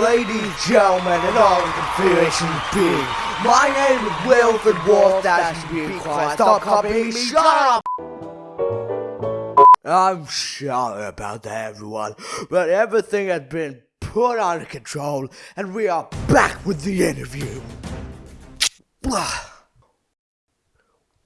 ladies, and gentlemen, and all the configuration be. My name is Wilfred that should be quiet. Stop copying me, shut up! I'm sorry about that, everyone, but everything has been put under control, and we are back with the interview.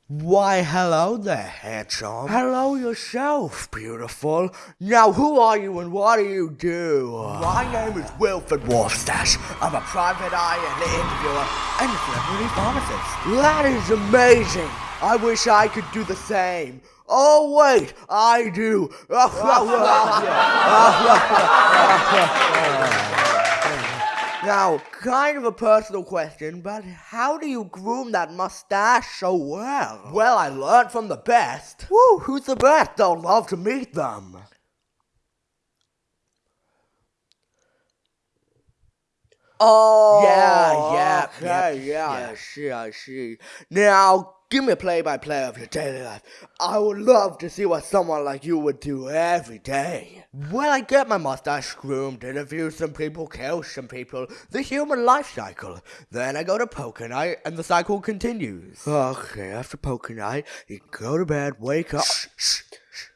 Why, hello there, handsome. Hello yourself, beautiful. Now, who are you and what do you do? My name is Wilfred Wolfstash. I'm a private eye and interviewer and a celebrity pharmacist. That is amazing. I wish I could do the same. Oh, wait, I do. Now, kind of a personal question, but how do you groom that mustache so well? Well, I learned from the best. Woo, who's the best? I'd love to meet them. Oh, Yeah, yeah, okay, yeah, I see, I see. Now, give me a play-by-play of your daily life. I would love to see what someone like you would do every day. Well, I get my mustache groomed, interview some people, kill some people, the human life cycle. Then I go to poker night, and the cycle continues. Okay, after poker night, you go to bed, wake up. Shh, shh, shh.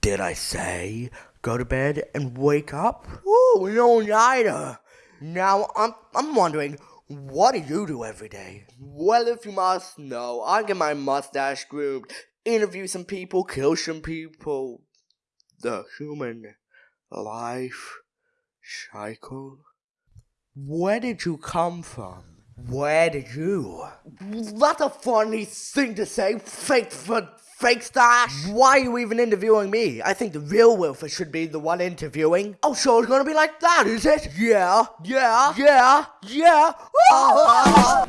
Did I say go to bed and wake up? Ooh, no, neither. Now, I'm, I'm wondering, what do you do every day? Well, if you must know, I get my mustache groomed, interview some people, kill some people. The human life cycle. Where did you come from? Where did you? That's a funny thing to say, fake for fake stash. Why are you even interviewing me? I think the real Wilfer should be the one interviewing. Oh, so it's gonna be like that, is it? Yeah, yeah, yeah, yeah. Ah.